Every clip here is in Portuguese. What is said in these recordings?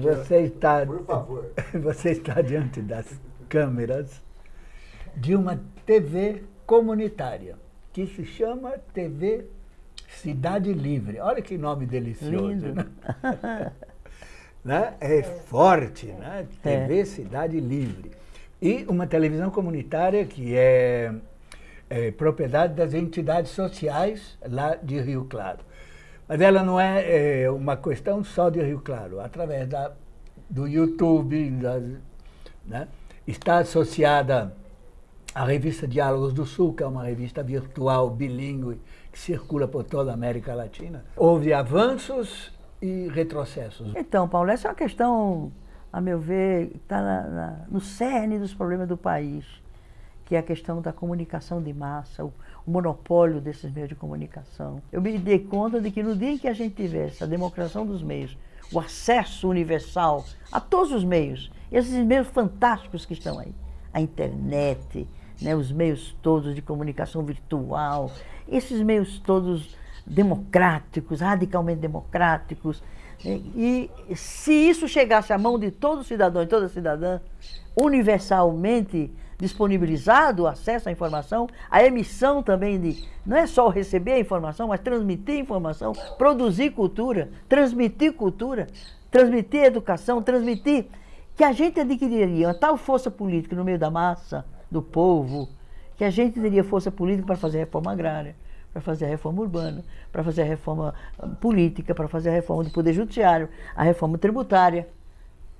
você está, Por favor. você está diante das câmeras de uma TV comunitária, que se chama TV Cidade Livre. Olha que nome delicioso. Lindo. Né? né? É forte, né? TV Cidade Livre. E uma televisão comunitária que é, é propriedade das entidades sociais lá de Rio Claro. Mas ela não é, é uma questão só de Rio Claro. Através da, do YouTube, né? está associada à revista Diálogos do Sul, que é uma revista virtual, bilíngue, que circula por toda a América Latina. Houve avanços e retrocessos. Então, Paulo, essa é uma questão, a meu ver, está no cerne dos problemas do país, que é a questão da comunicação de massa, o, monopólio desses meios de comunicação. Eu me dei conta de que no dia em que a gente tivesse a democracia dos meios, o acesso universal a todos os meios, esses meios fantásticos que estão aí, a internet, né, os meios todos de comunicação virtual, esses meios todos democráticos, radicalmente democráticos. E se isso chegasse à mão de todo cidadão e toda cidadã, universalmente disponibilizado o acesso à informação, a emissão também de, não é só receber a informação, mas transmitir informação, produzir cultura, transmitir cultura, transmitir educação, transmitir que a gente adquiriria uma tal força política no meio da massa, do povo, que a gente teria força política para fazer reforma agrária, para fazer a reforma urbana, para fazer a reforma ah, política, para fazer a reforma do poder judiciário, a reforma tributária.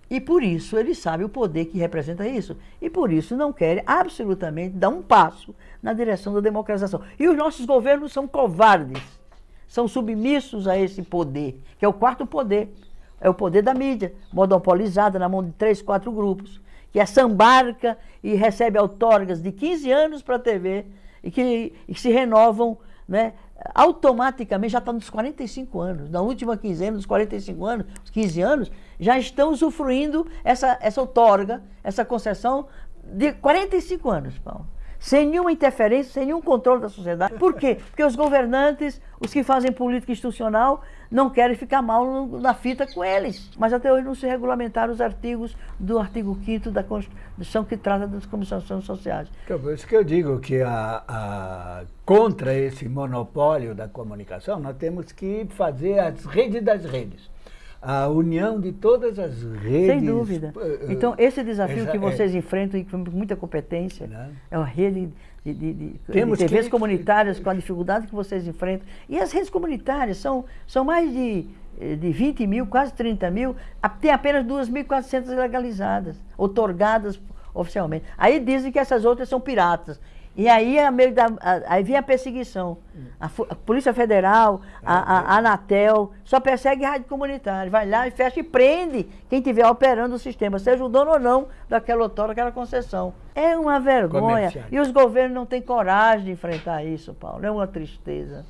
E por isso ele sabe o poder que representa isso. E por isso não quer absolutamente dar um passo na direção da democratização. E os nossos governos são covardes, são submissos a esse poder, que é o quarto poder. É o poder da mídia, monopolizada na mão de três, quatro grupos, que assambarca e recebe outorgas de 15 anos para a TV e que, e que se renovam né, automaticamente, já está nos 45 anos, na última quinzena dos 45 anos, os 15 anos, já estão usufruindo essa, essa outorga, essa concessão de 45 anos, Paulo. Sem nenhuma interferência, sem nenhum controle da sociedade. Por quê? Porque os governantes, os que fazem política institucional, não querem ficar mal na fita com eles. Mas até hoje não se regulamentaram os artigos do artigo 5 da Constituição que trata das comissões sociais. Então, por isso que eu digo que a, a- contra esse monopólio da comunicação, nós temos que fazer as redes das redes. A união de todas as redes. Sem dúvida. eh, Então, esse desafio que é. vocês enfrentam e com muita competência, Né? é uma rede de, de, de, de Temos TVs que- comunitárias com a dificuldade que vocês enfrentam. E as redes comunitárias são, são mais de, eh, de 20 mil, quase 30 mil, tem apenas 2.400 legalizadas, otorgadas oficialmente. Aí dizem que essas outras são piratas. E aí, a meio da, a- aí vem a perseguição. A, a Polícia Federal, a, a- a Anatel, só persegue rádio comunitária. Vai lá e fecha e prende quem estiver operando o sistema, seja o dono ou não daquela outorga, daquela concessão. É uma vergonha. E os governos não têm coragem de enfrentar isso, Paulo. É uma tristeza.